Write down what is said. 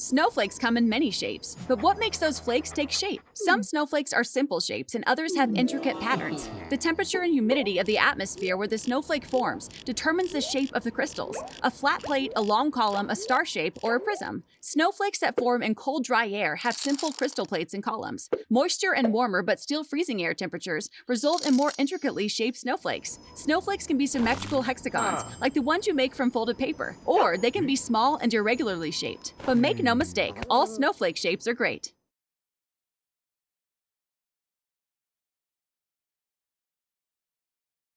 Snowflakes come in many shapes, but what makes those flakes take shape? Some hmm. snowflakes are simple shapes and others have intricate patterns. The temperature and humidity of the atmosphere where the snowflake forms determines the shape of the crystals. A flat plate, a long column, a star shape, or a prism. Snowflakes that form in cold, dry air have simple crystal plates and columns. Moisture and warmer but still freezing air temperatures result in more intricately shaped snowflakes. Snowflakes can be symmetrical hexagons, ah. like the ones you make from folded paper, or they can be small and irregularly shaped. But make no mistake, all snowflake shapes are great.